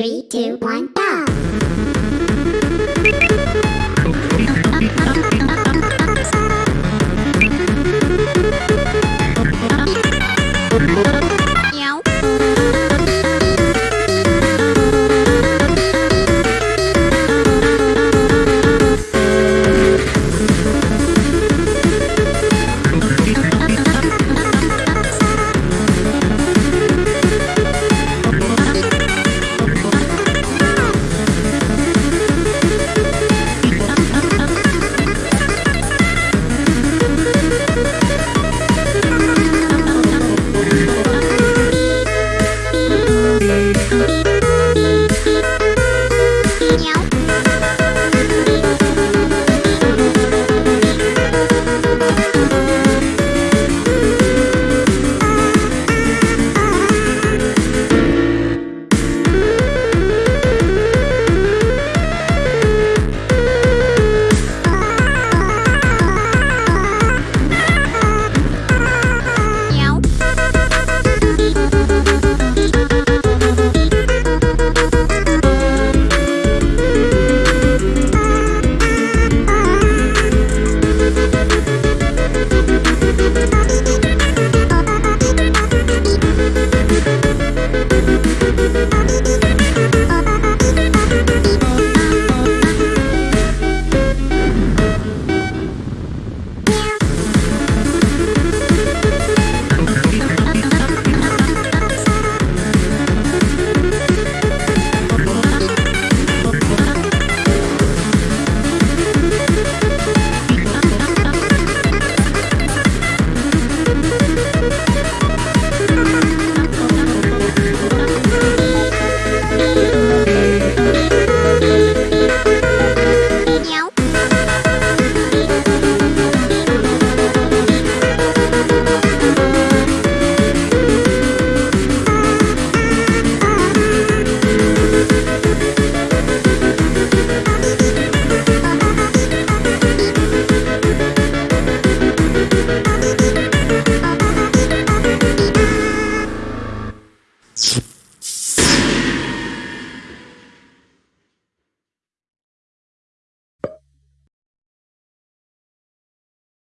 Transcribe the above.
Three, two, one, go!